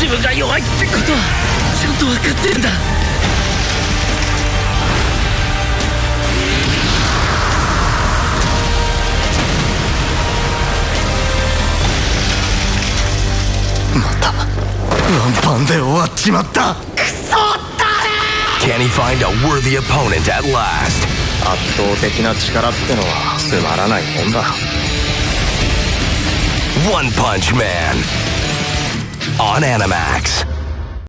自分が弱いってことはちゃんと分かってるんだ。またワンパンで終わっちまった。クソだね Can he find a worthy opponent at last? 圧倒的な力ってのはつまらないもんだ。One Punch Man on Animax.